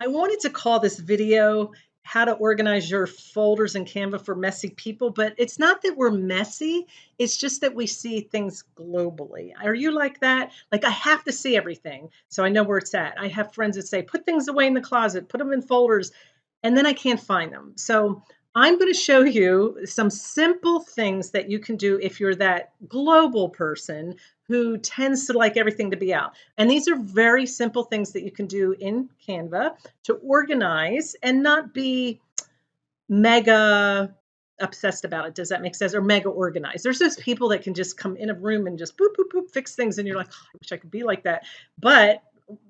I wanted to call this video how to organize your folders in Canva for messy people, but it's not that we're messy. It's just that we see things globally. Are you like that? Like I have to see everything so I know where it's at. I have friends that say, put things away in the closet, put them in folders, and then I can't find them. So I'm going to show you some simple things that you can do if you're that global person who tends to like everything to be out. And these are very simple things that you can do in Canva to organize and not be mega obsessed about it. Does that make sense? Or mega organized. There's those people that can just come in a room and just boop, boop, boop, fix things. And you're like, oh, I wish I could be like that. But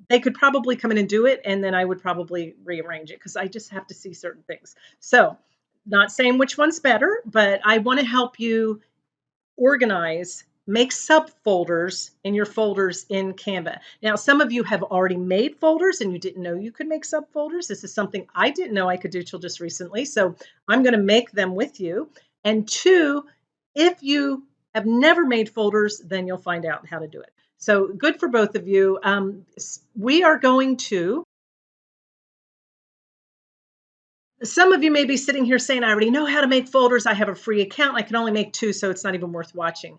they could probably come in and do it. And then I would probably rearrange it because I just have to see certain things. So not saying which one's better, but I want to help you organize, make subfolders in your folders in Canva. Now, some of you have already made folders and you didn't know you could make subfolders. This is something I didn't know I could do till just recently. So I'm going to make them with you. And two, if you have never made folders, then you'll find out how to do it. So good for both of you. Um, we are going to some of you may be sitting here saying, I already know how to make folders. I have a free account. I can only make two, so it's not even worth watching.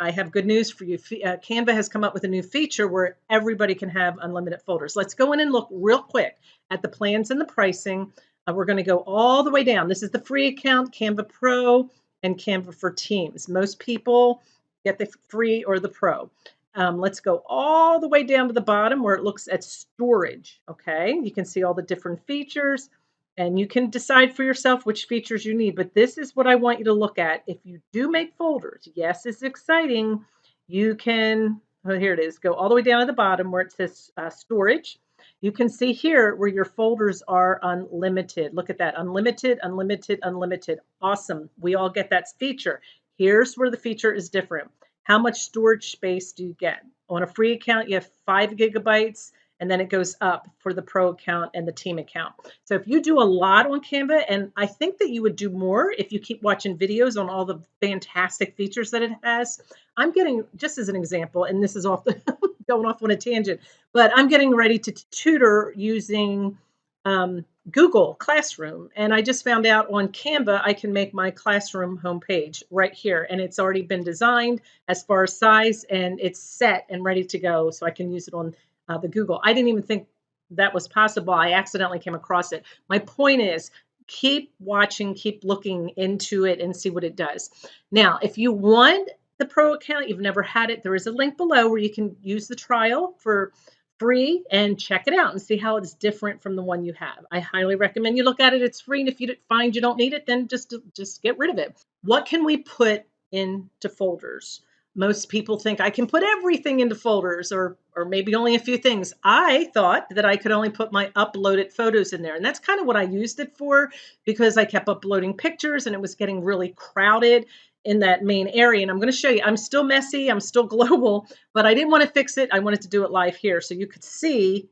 I have good news for you. Uh, Canva has come up with a new feature where everybody can have unlimited folders. Let's go in and look real quick at the plans and the pricing. Uh, we're going to go all the way down. This is the free account, Canva Pro, and Canva for Teams. Most people get the free or the pro. Um, let's go all the way down to the bottom where it looks at storage. Okay, you can see all the different features and you can decide for yourself which features you need. But this is what I want you to look at. If you do make folders, yes, it's exciting. You can, oh, here it is, go all the way down to the bottom where it says uh, storage. You can see here where your folders are unlimited. Look at that, unlimited, unlimited, unlimited. Awesome, we all get that feature. Here's where the feature is different. How much storage space do you get? On a free account, you have five gigabytes and then it goes up for the pro account and the team account. So if you do a lot on Canva, and I think that you would do more if you keep watching videos on all the fantastic features that it has. I'm getting, just as an example, and this is off the, going off on a tangent, but I'm getting ready to tutor using um, Google Classroom. And I just found out on Canva, I can make my classroom homepage right here. And it's already been designed as far as size and it's set and ready to go. So I can use it on uh, the Google. I didn't even think that was possible. I accidentally came across it. My point is, keep watching, keep looking into it and see what it does. Now, if you want the pro account, you've never had it, there is a link below where you can use the trial for free and check it out and see how it's different from the one you have. I highly recommend you look at it. It's free, and if you find you don't need it, then just just get rid of it. What can we put into folders? Most people think I can put everything into folders or or maybe only a few things. I thought that I could only put my uploaded photos in there. And that's kind of what I used it for because I kept uploading pictures and it was getting really crowded in that main area. And I'm going to show you, I'm still messy, I'm still global, but I didn't want to fix it. I wanted to do it live here so you could see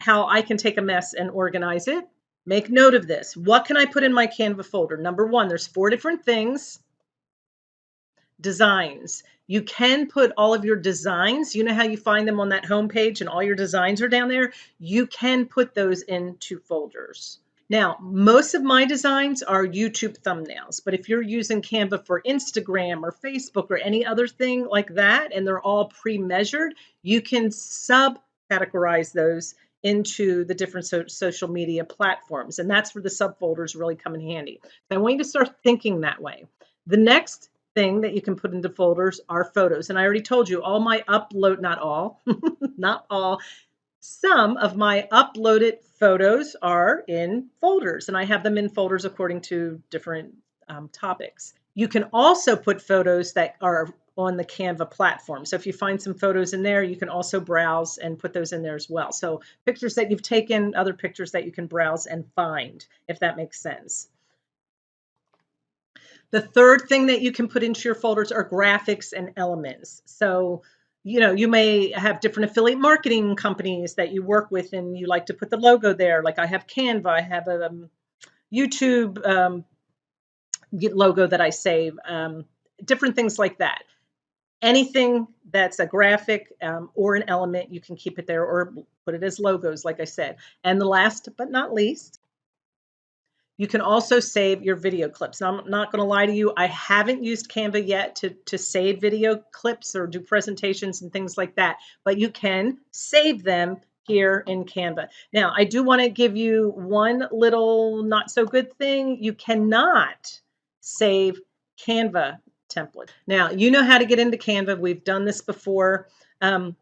how I can take a mess and organize it. Make note of this. What can I put in my Canva folder? Number one, there's four different things. Designs. You can put all of your designs, you know how you find them on that home page and all your designs are down there? You can put those into folders. Now, most of my designs are YouTube thumbnails, but if you're using Canva for Instagram or Facebook or any other thing like that, and they're all pre-measured, you can sub-categorize those into the different so social media platforms. And that's where the subfolders really come in handy. I want you to start thinking that way. The next thing that you can put into folders are photos. And I already told you all my upload, not all, not all, some of my uploaded photos are in folders and I have them in folders according to different um, topics. You can also put photos that are on the Canva platform. So if you find some photos in there, you can also browse and put those in there as well. So pictures that you've taken, other pictures that you can browse and find, if that makes sense. The third thing that you can put into your folders are graphics and elements. So, you know, you may have different affiliate marketing companies that you work with and you like to put the logo there. Like I have Canva, I have a um, YouTube um, logo that I save, um, different things like that. anything that's a graphic um, or an element, you can keep it there or put it as logos, like I said. And the last but not least, you can also save your video clips. Now, I'm not going to lie to you, I haven't used Canva yet to, to save video clips or do presentations and things like that, but you can save them here in Canva. Now, I do want to give you one little not so good thing. You cannot save Canva template. Now, you know how to get into Canva. We've done this before. Um,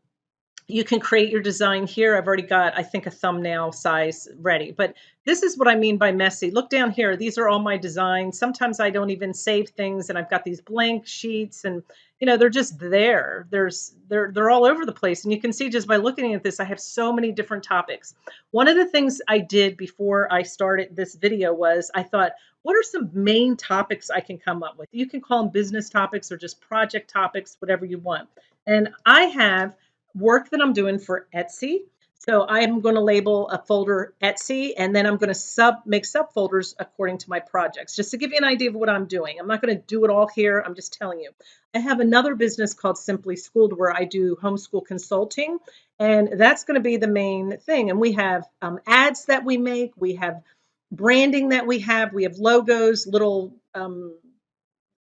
you can create your design here. I've already got, I think, a thumbnail size ready. But this is what I mean by messy. Look down here. These are all my designs. Sometimes I don't even save things, and I've got these blank sheets, and you know they're just there. There's they're they're all over the place, and you can see just by looking at this, I have so many different topics. One of the things I did before I started this video was I thought, what are some main topics I can come up with? You can call them business topics or just project topics, whatever you want. And I have work that I'm doing for Etsy. So I'm going to label a folder Etsy, and then I'm going to sub make subfolders according to my projects, just to give you an idea of what I'm doing. I'm not going to do it all here. I'm just telling you. I have another business called Simply Schooled where I do homeschool consulting, and that's going to be the main thing. And we have um, ads that we make. We have branding that we have. We have logos, little um,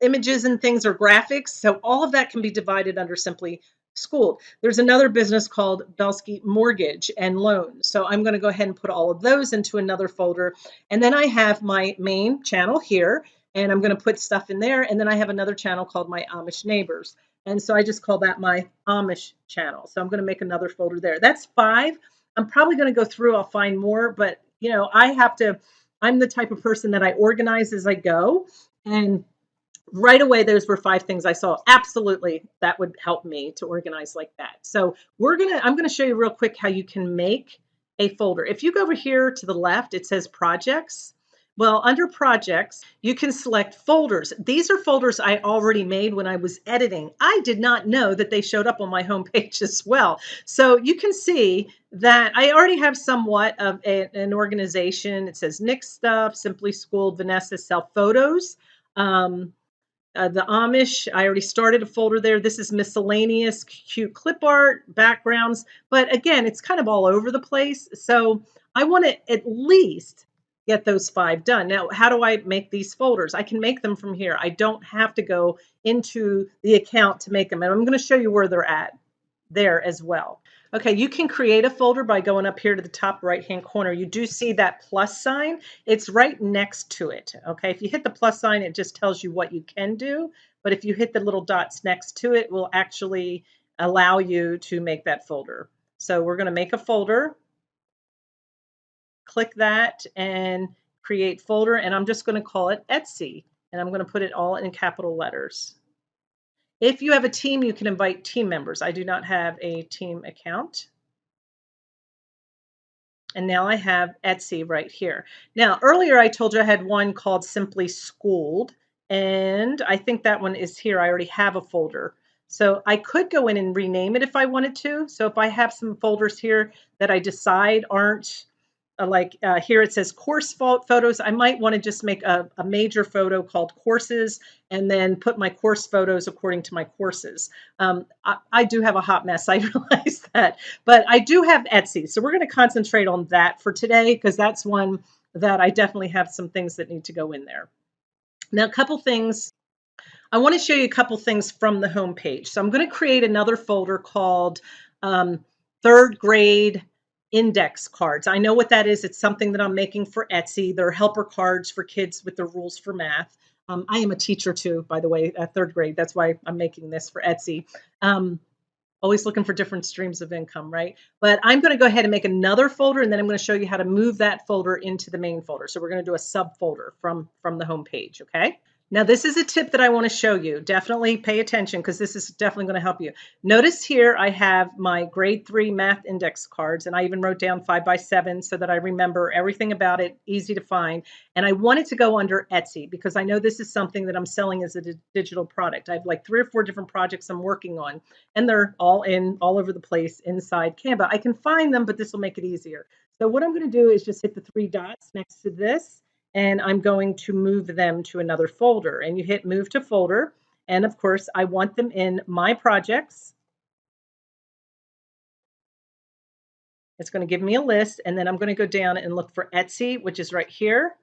images and things or graphics. So all of that can be divided under Simply schooled. There's another business called Belsky Mortgage and Loans. So I'm going to go ahead and put all of those into another folder. And then I have my main channel here, and I'm going to put stuff in there. And then I have another channel called My Amish Neighbors. And so I just call that my Amish channel. So I'm going to make another folder there. That's five. I'm probably going to go through, I'll find more, but you know, I have to, I'm the type of person that I organize as I go. And right away those were five things i saw. Absolutely that would help me to organize like that. So we're gonna i'm gonna show you real quick how you can make a folder. If you go over here to the left it says projects. Well under projects you can select folders. These are folders i already made when i was editing. I did not know that they showed up on my homepage as well. So you can see that i already have somewhat of a, an organization. It says nick stuff simply schooled vanessa self photos. Um, uh, the Amish, I already started a folder there. This is miscellaneous, cute clip art, backgrounds. But again, it's kind of all over the place. So I want to at least get those five done. Now, how do I make these folders? I can make them from here. I don't have to go into the account to make them. And I'm going to show you where they're at there as well. Okay, you can create a folder by going up here to the top right-hand corner. You do see that plus sign. It's right next to it. Okay, if you hit the plus sign, it just tells you what you can do. But if you hit the little dots next to it, will actually allow you to make that folder. So we're going to make a folder. Click that and create folder. And I'm just going to call it Etsy. And I'm going to put it all in capital letters. If you have a team, you can invite team members. I do not have a team account. And now I have Etsy right here. Now, earlier I told you I had one called Simply Schooled, and I think that one is here. I already have a folder. So I could go in and rename it if I wanted to. So if I have some folders here that I decide aren't like uh, here it says course fault photos. I might want to just make a, a, major photo called courses and then put my course photos according to my courses. Um, I, I, do have a hot mess, I realize that, but I do have Etsy. So we're going to concentrate on that for today because that's one that I definitely have some things that need to go in there. Now, a couple things. I want to show you a couple things from the home page. So I'm going to create another folder called um, third grade index cards. I know what that is. It's something that I'm making for Etsy. They're helper cards for kids with the rules for math. Um, I am a teacher too, by the way, at third grade. That's why I'm making this for Etsy. Um, always looking for different streams of income, right? But I'm going to go ahead and make another folder, and then I'm going to show you how to move that folder into the main folder. So we're going to do a subfolder from from the home page, okay? Now, this is a tip that I want to show you. Definitely pay attention because this is definitely going to help you. Notice here I have my grade three math index cards, and I even wrote down five by seven so that I remember everything about it, easy to find. And I wanted to go under Etsy because I know this is something that I'm selling as a digital product. I have like three or four different projects I'm working on, and they're all in all over the place inside Canva. I can find them, but this will make it easier. So what I'm going to do is just hit the three dots next to this and I'm going to move them to another folder. And you hit move to folder, And of course, I want them in my projects. It's going to give me a list, and then I'm going to go down and look for Etsy, which is right here.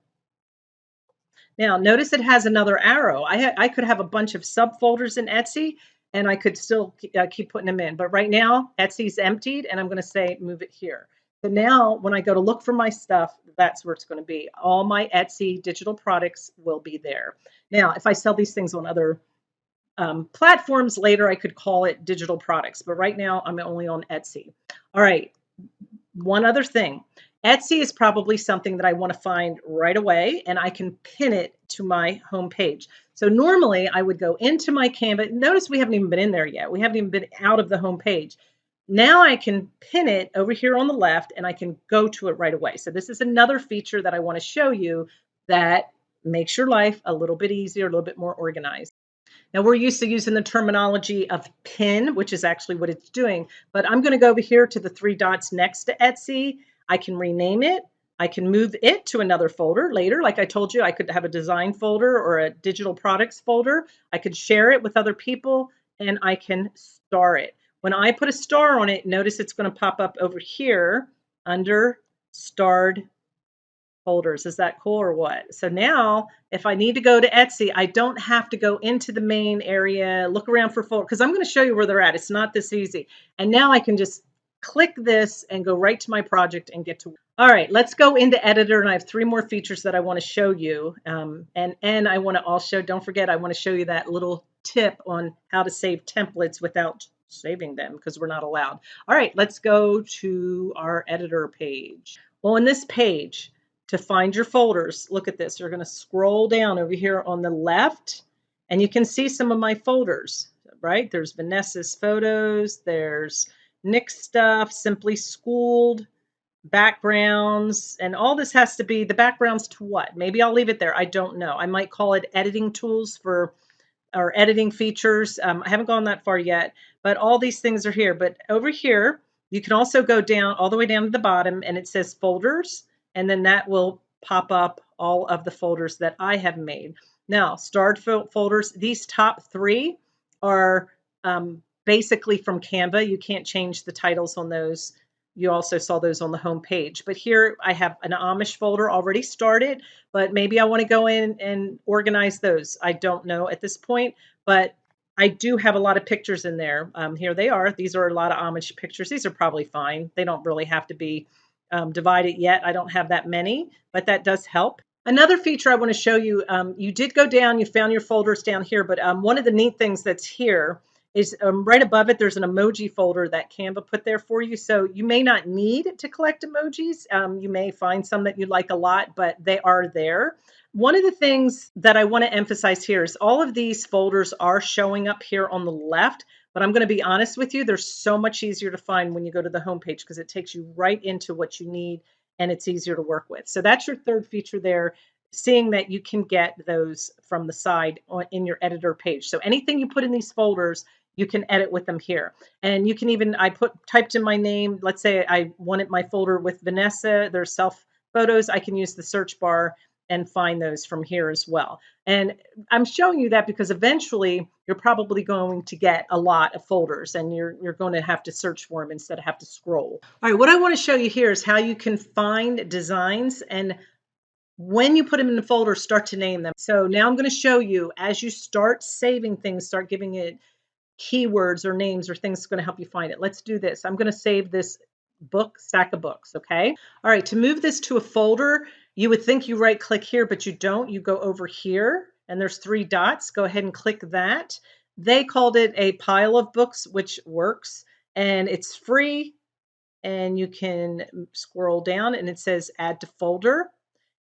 Now, notice it has another arrow. I, I could have a bunch of subfolders in Etsy, and I could still uh, keep putting them in. But right now, Etsy's emptied, and I'm going to say move it here. So now when I go to look for my stuff, that's where it's going to be. All my Etsy digital products will be there. Now, if I sell these things on other um, platforms later, I could call it digital products. But right now, I'm only on Etsy. All right. One other thing. Etsy is probably something that I want to find right away and I can pin it to my home page. So normally I would go into my Canva. Notice we haven't even been in there yet. We haven't even been out of the home page. Now I can pin it over here on the left and I can go to it right away. So this is another feature that I want to show you that makes your life a little bit easier, a little bit more organized. Now we're used to using the terminology of pin, which is actually what it's doing, but I'm going to go over here to the three dots next to Etsy I can rename it. I can move it to another folder later. Like I told you, I could have a design folder or a digital products folder. I could share it with other people and I can star it. When I put a star on it, notice it's going to pop up over here under starred folders. Is that cool or what? So now if I need to go to Etsy, I don't have to go into the main area, look around for folders, because I'm going to show you where they're at. It's not this easy. And now I can just click this and go right to my project and get to all right let's go into editor and i have three more features that i want to show you um, and and i want to also don't forget i want to show you that little tip on how to save templates without saving them because we're not allowed all right let's go to our editor page Well, on this page to find your folders look at this you're going to scroll down over here on the left and you can see some of my folders right there's vanessa's photos there's Nick stuff, Simply Schooled, backgrounds, and all this has to be the backgrounds to what? Maybe I'll leave it there. I don't know. I might call it editing tools for or editing features. Um, I haven't gone that far yet, but all these things are here. But over here, you can also go down all the way down to the bottom and it says folders, and then that will pop up all of the folders that I have made. Now, starred folders, these top three are um, basically from Canva. You can't change the titles on those. You also saw those on the home page. But here I have an Amish folder already started, but maybe I want to go in and organize those. I don't know at this point, but I do have a lot of pictures in there. Um, here they are. These are a lot of Amish pictures. These are probably fine. They don't really have to be um, divided yet. I don't have that many, but that does help. Another feature I want to show you, um, you did go down, you found your folders down here, but um, one of the neat things that's here is um, right above it, there's an emoji folder that Canva put there for you. So you may not need to collect emojis. Um, you may find some that you like a lot, but they are there. One of the things that I want to emphasize here is all of these folders are showing up here on the left, but I'm going to be honest with you, they're so much easier to find when you go to the homepage because it takes you right into what you need and it's easier to work with. So that's your third feature there seeing that you can get those from the side in your editor page. So anything you put in these folders, you can edit with them here. And you can even, I put typed in my name, let's say I wanted my folder with Vanessa, there's self photos, I can use the search bar and find those from here as well. And I'm showing you that because eventually you're probably going to get a lot of folders and you're, you're going to have to search for them instead of have to scroll. All right, what I want to show you here is how you can find designs and when you put them in the folder, start to name them. So now I'm going to show you as you start saving things, start giving it keywords or names or things that's going to help you find it. Let's do this. I'm going to save this book, stack of books, okay? All right, to move this to a folder, you would think you right click here, but you don't. You go over here and there's three dots. Go ahead and click that. They called it a pile of books, which works, and it's free. And you can scroll down and it says add to folder.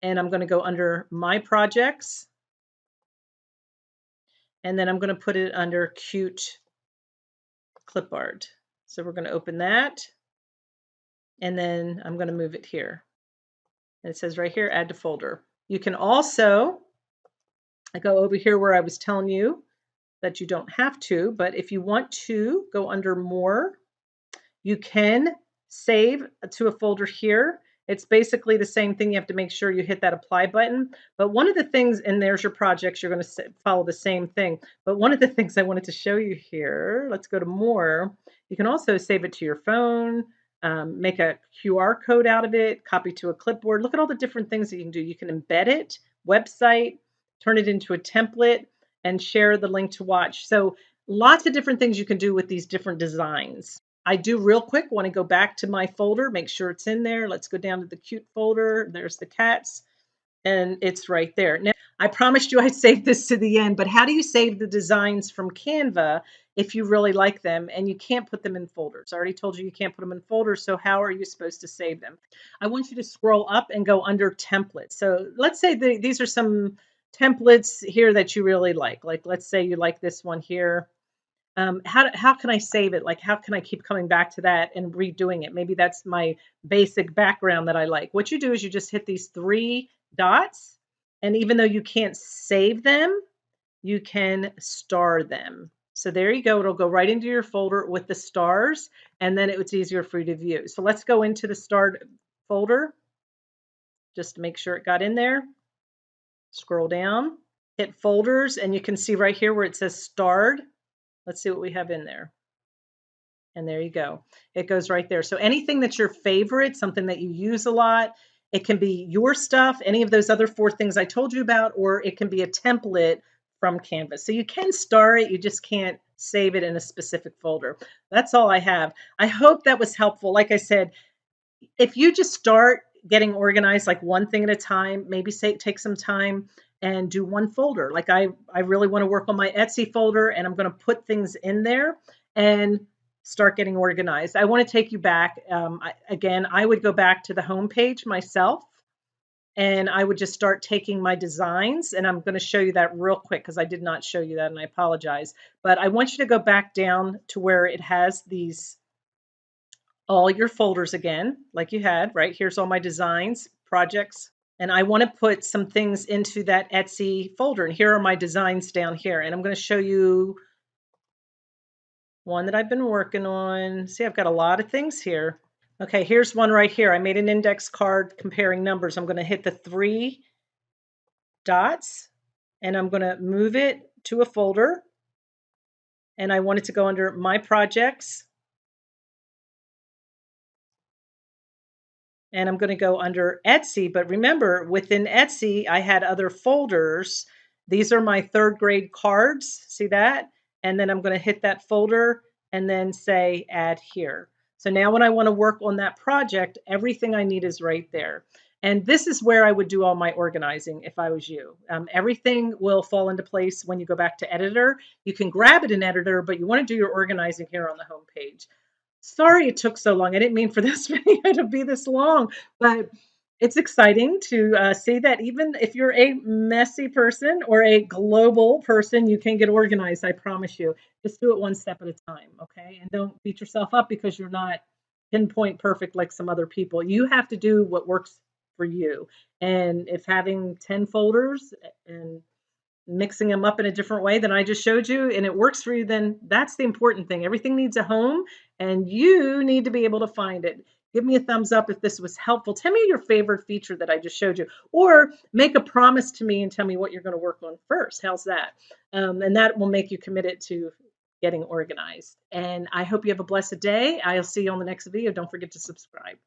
And I'm going to go under my projects. And then I'm going to put it under cute clipboard. So we're going to open that and then I'm going to move it here. And it says right here, add to folder. You can also I go over here where I was telling you that you don't have to, but if you want to go under more, you can save to a folder here It's basically the same thing. You have to make sure you hit that apply button. But one of the things, and there's your projects, you're going to follow the same thing. But one of the things I wanted to show you here, let's go to more. You can also save it to your phone, um, make a QR code out of it, copy to a clipboard. Look at all the different things that you can do. You can embed it, website, turn it into a template, and share the link to watch. So lots of different things you can do with these different designs. I do real quick want to go back to my folder, make sure it's in there. Let's go down to the cute folder. There's the cats and it's right there. Now, I promised you I'd save this to the end, but how do you save the designs from Canva if you really like them and you can't put them in folders? I already told you you can't put them in folders, so how are you supposed to save them? I want you to scroll up and go under templates. So let's say the, these are some templates here that you really like. Like let's say you like this one here um, how, how can I save it? Like, how can I keep coming back to that and redoing it? Maybe that's my basic background that I like. What you do is you just hit these three dots, and even though you can't save them, you can star them. So there you go. It'll go right into your folder with the stars, and then it's easier for you to view. So let's go into the starred folder just to make sure it got in there. Scroll down, hit folders, and you can see right here where it says starred Let's see what we have in there. And there you go. It goes right there. So anything that's your favorite, something that you use a lot, it can be your stuff, any of those other four things I told you about, or it can be a template from Canvas. So you can star it, you just can't save it in a specific folder. That's all I have. I hope that was helpful. Like I said, if you just start getting organized like one thing at a time, maybe say take some time and do one folder. Like I, I really want to work on my Etsy folder and I'm going to put things in there and start getting organized. I want to take you back. Um, I, again, I would go back to the home page myself and I would just start taking my designs and I'm going to show you that real quick because I did not show you that and I apologize. But I want you to go back down to where it has these all your folders again, like you had, right? Here's all my designs, projects, and I want to put some things into that Etsy folder. And here are my designs down here. And I'm going to show you one that I've been working on. See, I've got a lot of things here. Okay, here's one right here. I made an index card comparing numbers. I'm going to hit the three dots and I'm going to move it to a folder. And I want it to go under my projects and I'm going to go under Etsy. But remember, within Etsy, I had other folders. These are my third grade cards. See that? And then I'm going to hit that folder and then say add here. So now when I want to work on that project, everything I need is right there. And this is where I would do all my organizing if I was you. Um, everything will fall into place when you go back to editor. You can grab it in editor, but you want to do your organizing here on the home page sorry it took so long. I didn't mean for this video to be this long, but it's exciting to uh, see that even if you're a messy person or a global person, you can get organized. I promise you. Just do it one step at a time, okay? And don't beat yourself up because you're not pinpoint perfect like some other people. You have to do what works for you. And if having 10 folders and mixing them up in a different way than I just showed you and it works for you, then that's the important thing. Everything needs a home and you need to be able to find it. Give me a thumbs up if this was helpful. Tell me your favorite feature that I just showed you, or make a promise to me and tell me what you're going to work on first. How's that? Um, and that will make you committed to getting organized. And I hope you have a blessed day. I'll see you on the next video. Don't forget to subscribe.